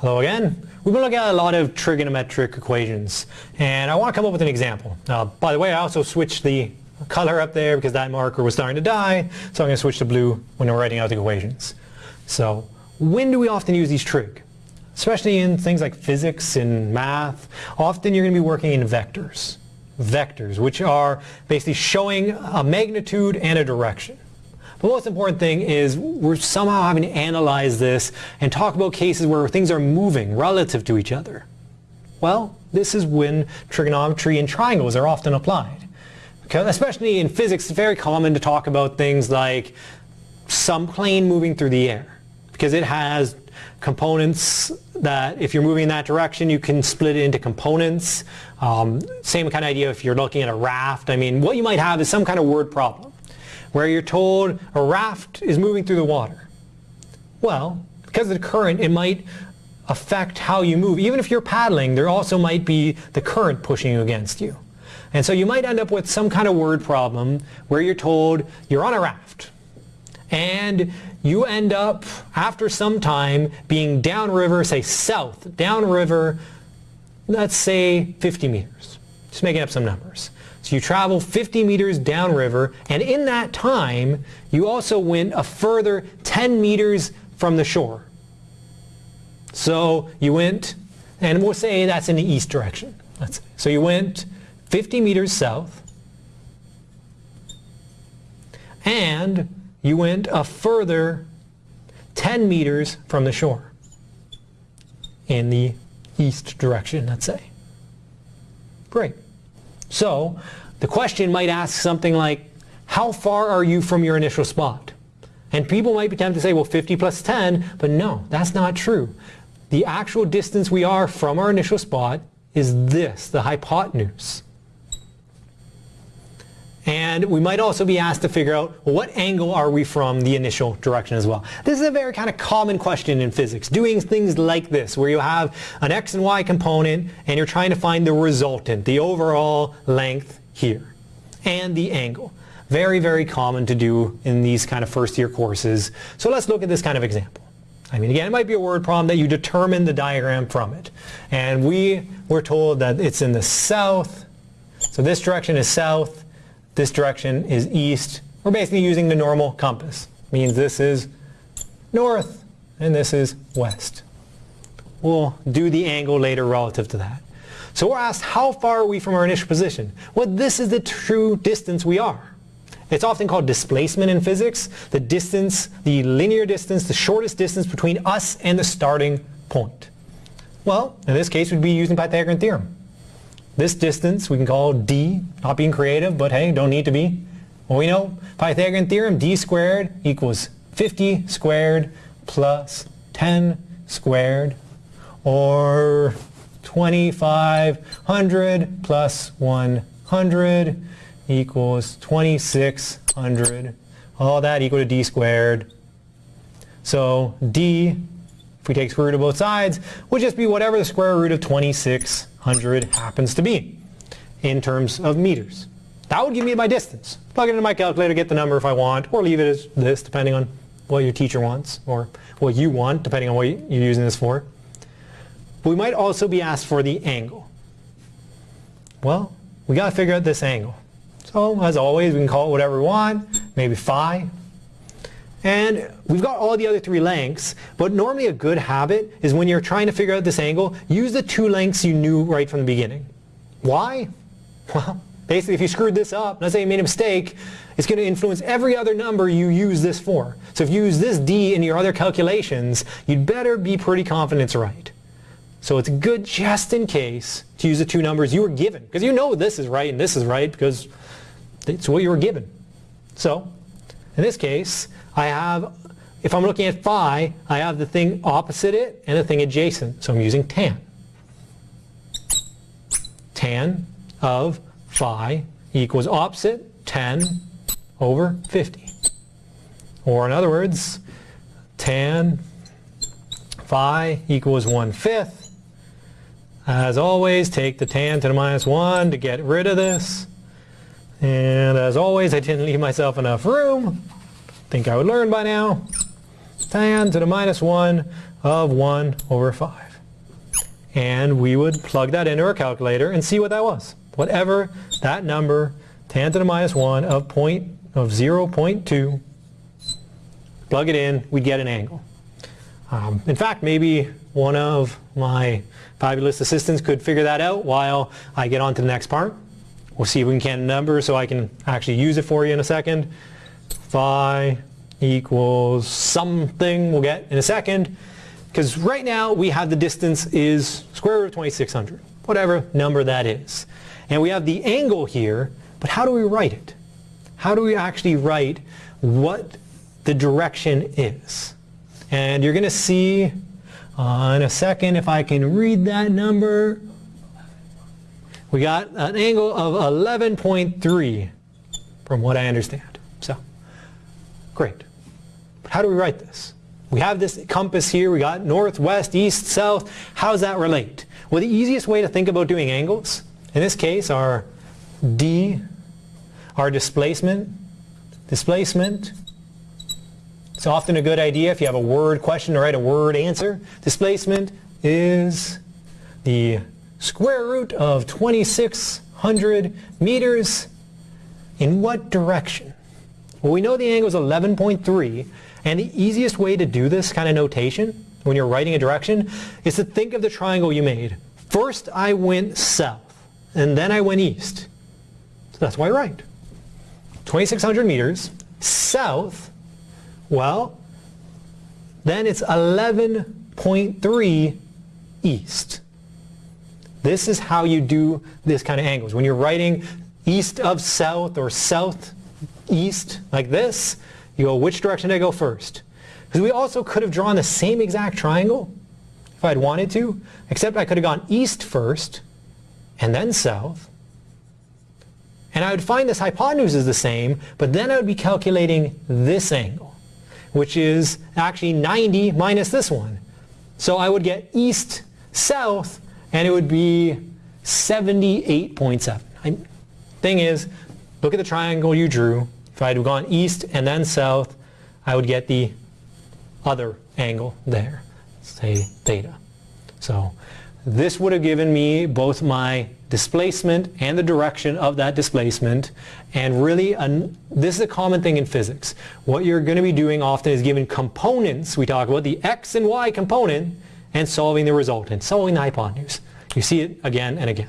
Hello again. We've been looking at a lot of trigonometric equations and I want to come up with an example. Now by the way I also switched the color up there because that marker was starting to die so I'm going to switch to blue when we're writing out the equations. So when do we often use these trig? Especially in things like physics and math, often you're going to be working in vectors. Vectors which are basically showing a magnitude and a direction. The most important thing is we're somehow having to analyze this and talk about cases where things are moving relative to each other. Well, this is when trigonometry and triangles are often applied. Because especially in physics, it's very common to talk about things like some plane moving through the air. Because it has components that if you're moving in that direction you can split it into components. Um, same kind of idea if you're looking at a raft. I mean what you might have is some kind of word problem where you're told a raft is moving through the water. Well, because of the current, it might affect how you move. Even if you're paddling, there also might be the current pushing against you. And so you might end up with some kind of word problem where you're told you're on a raft. And you end up, after some time, being downriver, say south, downriver, let's say 50 meters. Just making up some numbers. So you travel 50 meters downriver, and in that time, you also went a further 10 meters from the shore. So you went, and we'll say that's in the east direction. So you went 50 meters south, and you went a further 10 meters from the shore in the east direction, let's say. Great. So the question might ask something like, how far are you from your initial spot? And people might be tempted to say, well, 50 plus 10, but no, that's not true. The actual distance we are from our initial spot is this, the hypotenuse. And we might also be asked to figure out what angle are we from the initial direction as well. This is a very kind of common question in physics, doing things like this, where you have an x and y component and you're trying to find the resultant, the overall length here, and the angle. Very, very common to do in these kind of first year courses. So let's look at this kind of example. I mean, again, it might be a word problem that you determine the diagram from it. And we were told that it's in the south. So this direction is south. This direction is east. We're basically using the normal compass. Means this is north and this is west. We'll do the angle later relative to that. So we're asked how far are we from our initial position? Well, this is the true distance we are. It's often called displacement in physics, the distance, the linear distance, the shortest distance between us and the starting point. Well, in this case, we'd be using Pythagorean theorem. This distance we can call d, not being creative, but hey, don't need to be. Well, we know Pythagorean theorem, d squared equals 50 squared plus 10 squared, or 2500 plus 100 equals 2600. All that equal to d squared. So d, if we take square root of both sides, would just be whatever the square root of 2600 happens to be in terms of meters. That would give me my distance. Plug it into my calculator, get the number if I want, or leave it as this depending on what your teacher wants, or what you want depending on what you're using this for. We might also be asked for the angle. Well, we got to figure out this angle. So as always, we can call it whatever we want, maybe phi, and we've got all the other three lengths, but normally a good habit is when you're trying to figure out this angle, use the two lengths you knew right from the beginning. Why? Well, basically if you screwed this up, let's say you made a mistake, it's going to influence every other number you use this for. So if you use this d in your other calculations, you'd better be pretty confident it's right. So it's good just in case to use the two numbers you were given, because you know this is right and this is right because it's what you were given. So in this case, I have, if I'm looking at phi, I have the thing opposite it and the thing adjacent. So I'm using tan. Tan of phi equals opposite 10 over 50. Or in other words, tan phi equals 1 fifth. As always, take the tan to the minus 1 to get rid of this. And as always, I didn't leave myself enough room think I would learn by now. Tan to the minus 1 of 1 over 5. and we would plug that into our calculator and see what that was. Whatever that number, tan to the minus 1 of, point, of 0.2, plug it in, we get an angle. Um, in fact, maybe one of my fabulous assistants could figure that out while I get on to the next part. We'll see if we can can a number so I can actually use it for you in a second. Phi equals something we'll get in a second. Because right now we have the distance is square root of 2600, whatever number that is. And we have the angle here, but how do we write it? How do we actually write what the direction is? And you're going to see uh, in a second if I can read that number. We got an angle of 11.3 from what I understand. So, great. But how do we write this? We have this compass here. We got north, west, east, south. How does that relate? Well, the easiest way to think about doing angles, in this case, are d, our displacement, displacement. It's often a good idea if you have a word question to write a word answer. Displacement is the square root of 2600 meters in what direction? Well, we know the angle is 11.3, and the easiest way to do this kind of notation when you're writing a direction is to think of the triangle you made. First I went south, and then I went east. So that's why I write. 2,600 meters south, well, then it's 11.3 east. This is how you do this kind of angles. When you're writing east of south or south east like this, you go, which direction did I go first? Because we also could have drawn the same exact triangle if I'd wanted to, except I could have gone east first and then south. And I would find this hypotenuse is the same, but then I would be calculating this angle, which is actually 90 minus this one. So I would get east, south, and it would be 78.7. Thing is, look at the triangle you drew. If I had gone east and then south, I would get the other angle there, say theta. So this would have given me both my displacement and the direction of that displacement and really an, this is a common thing in physics. What you're going to be doing often is given components, we talk about the x and y component and solving the resultant, solving the hypotenuse. You see it again and again.